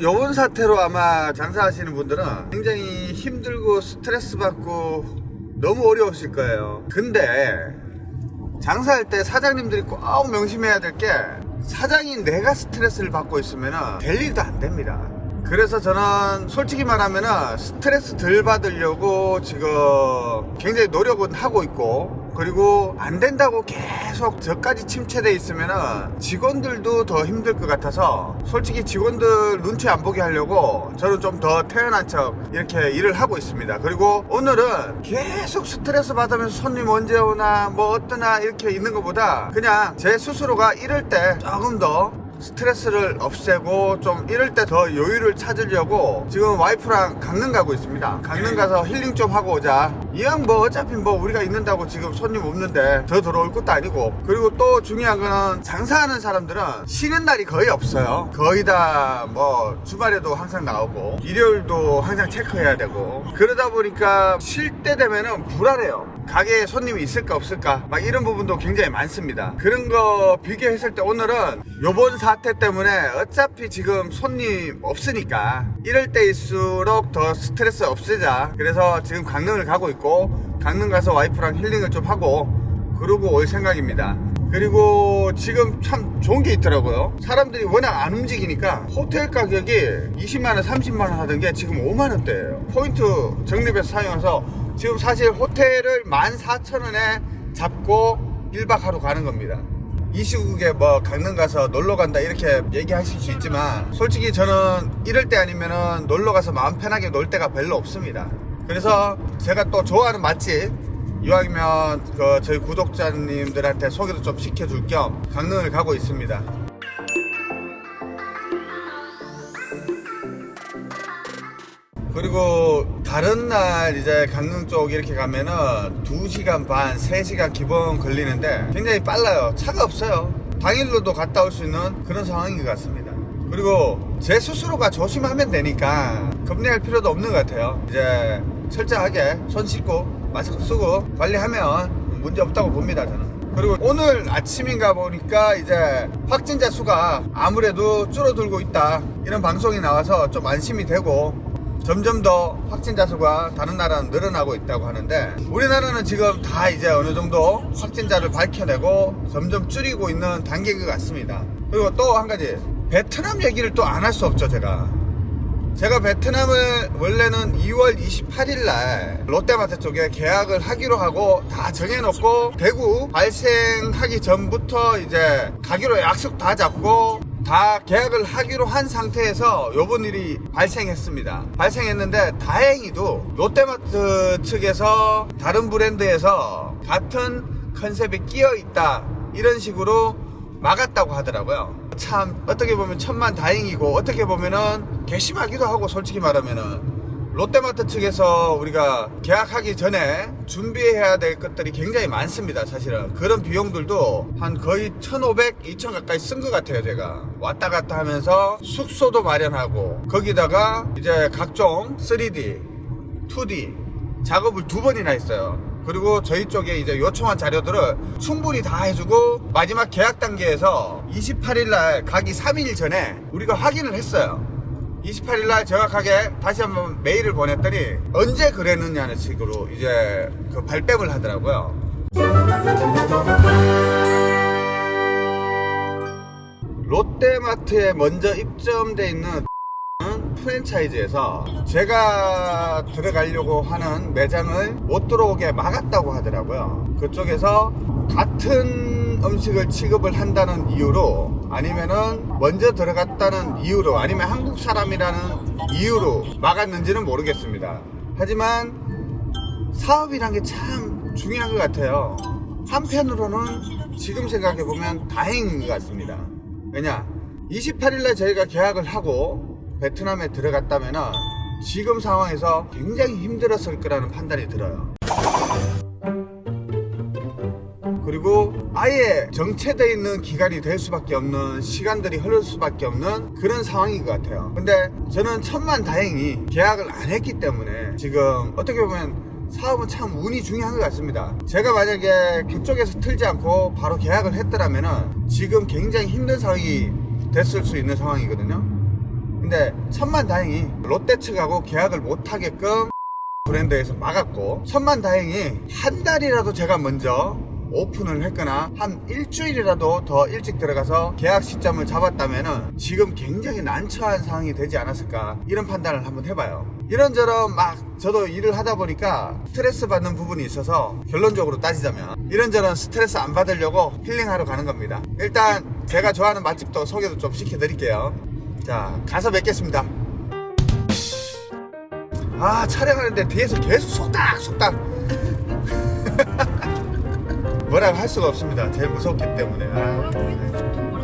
요번 사태로 아마 장사하시는 분들은 굉장히 힘들고 스트레스 받고 너무 어려우실 거예요. 근데 장사할 때 사장님들이 꼭 명심해야 될 게 사장인 내가 스트레스를 받고 있으면 될 일도 안 됩니다. 그래서 저는 솔직히 말하면 스트레스 덜 받으려고 지금 굉장히 노력은 하고 있고 그리고 안 된다고 계속 저까지 침체돼 있으면 직원들도 더 힘들 것 같아서 솔직히 직원들 눈치 안 보게 하려고 저는 좀 더 태연한 척 이렇게 일을 하고 있습니다. 그리고 오늘은 계속 스트레스 받으면서 손님 언제 오나 뭐 어떠나 이렇게 있는 것보다 그냥 제 스스로가 이럴 때 조금 더 스트레스를 없애고 좀 이럴 때 더 여유를 찾으려고 지금 와이프랑 강릉 가고 있습니다. 강릉 가서 힐링 좀 하고 오자. 이왕 뭐 어차피 뭐 우리가 있는다고 지금 손님 없는데 더 들어올 것도 아니고 그리고 또 중요한 거는 장사하는 사람들은 쉬는 날이 거의 없어요. 거의 다 뭐 주말에도 항상 나오고 일요일도 항상 체크해야 되고 그러다 보니까 쉴 때 되면은 불안해요. 가게에 손님이 있을까 없을까 막 이런 부분도 굉장히 많습니다. 그런 거 비교했을 때 오늘은 요번 사태 때문에 어차피 지금 손님 없으니까 이럴 때일수록 더 스트레스 없애자. 그래서 지금 강릉을 가고 있고 강릉 가서 와이프랑 힐링을 좀 하고 그러고 올 생각입니다. 그리고 지금 참 좋은 게 있더라고요. 사람들이 워낙 안 움직이니까 호텔 가격이 20만원, 30만원 하던 게 지금 5만원대예요. 포인트 적립해서 사용해서 지금 사실 호텔을 14,000원에 잡고 1박 하루 가는 겁니다. 이 시국에 뭐 강릉 가서 놀러 간다 이렇게 얘기하실 수 있지만 솔직히 저는 이럴 때 아니면은 놀러 가서 마음 편하게 놀 데가 별로 없습니다. 그래서 제가 또 좋아하는 맛집 이왕이면 그 저희 구독자님들한테 소개도 좀 시켜줄 겸 강릉을 가고 있습니다. 그리고 다른 날 이제 강릉 쪽 이렇게 가면은 2시간 반, 3시간 기본 걸리는데 굉장히 빨라요. 차가 없어요. 당일로도 갔다 올 수 있는 그런 상황인 것 같습니다. 그리고 제 스스로가 조심하면 되니까 겁내할 필요도 없는 것 같아요. 이제 철저하게 손 씻고 마스크 쓰고 관리하면 문제 없다고 봅니다, 저는. 그리고 오늘 아침인가 보니까 이제 확진자 수가 아무래도 줄어들고 있다. 이런 방송이 나와서 좀 안심이 되고 점점 더 확진자 수가 다른 나라는 늘어나고 있다고 하는데 우리나라는 지금 다 이제 어느 정도 확진자를 밝혀내고 점점 줄이고 있는 단계인 것 같습니다. 그리고 또 한 가지 베트남 얘기를 또 안 할 수 없죠 제가. 제가 베트남을 원래는 2월 28일 날 롯데마트 쪽에 계약을 하기로 하고 다 정해놓고 대구 발생하기 전부터 이제 가기로 약속 다 잡고 다 계약을 하기로 한 상태에서 요번 일이 발생했습니다. 발생했는데 다행히도 롯데마트 측에서 다른 브랜드에서 같은 컨셉이 끼어 있다 이런 식으로 막았다고 하더라고요. 참 어떻게 보면 천만 다행이고 어떻게 보면은 괘씸하기도 하고 솔직히 말하면은 롯데마트 측에서 우리가 계약하기 전에 준비해야 될 것들이 굉장히 많습니다 사실은. 그런 비용들도 한 거의 1500, 2000 가까이 쓴 것 같아요 제가. 왔다 갔다 하면서 숙소도 마련하고 거기다가 이제 각종 3D, 2D 작업을 두 번이나 했어요. 그리고 저희 쪽에 이제 요청한 자료들을 충분히 다 해주고 마지막 계약 단계에서 28일날 가기 3일 전에 우리가 확인을 했어요 28일 날 정확하게 다시 한번 메일을 보냈더니 언제 그랬느냐는 식으로 이제 그 발뺌을 하더라고요. 롯데마트에 먼저 입점돼 있는 프랜차이즈에서 제가 들어가려고 하는 매장을 못 들어오게 막았다고 하더라고요. 그쪽에서 같은 음식을 취급을 한다는 이유로 아니면은 먼저 들어갔다는 이유로 아니면 한국 사람이라는 이유로 막았는지는 모르겠습니다. 하지만 사업이란 게 참 중요한 것 같아요. 한편으로는 지금 생각해보면 다행인 것 같습니다. 왜냐? 28일날 저희가 계약을 하고 베트남에 들어갔다면 지금 상황에서 굉장히 힘들었을 거라는 판단이 들어요. 그리고 아예 정체되어 있는 기간이 될 수밖에 없는 시간들이 흐를 수밖에 없는 그런 상황인 것 같아요. 근데 저는 천만 다행히 계약을 안 했기 때문에 지금 어떻게 보면 사업은 참 운이 중요한 것 같습니다. 제가 만약에 그쪽에서 틀지 않고 바로 계약을 했더라면 지금 굉장히 힘든 상황이 됐을 수 있는 상황이거든요. 근데 천만 다행히 롯데 측하고 계약을 못하게끔 브랜드에서 막았고 천만 다행히 한 달이라도 제가 먼저 오픈을 했거나 한 일주일이라도 더 일찍 들어가서 계약 시점을 잡았다면 지금 굉장히 난처한 상황이 되지 않았을까 이런 판단을 한번 해봐요. 이런저런 막 저도 일을 하다 보니까 스트레스 받는 부분이 있어서 결론적으로 따지자면 이런저런 스트레스 안 받으려고 힐링하러 가는 겁니다. 일단 제가 좋아하는 맛집도 소개도 좀 시켜드릴게요. 자 가서 뵙겠습니다. 아 촬영하는데 뒤에서 계속 속닥 속닥 뭐라고 할 수가 없습니다 제일 무섭기 때문에 아.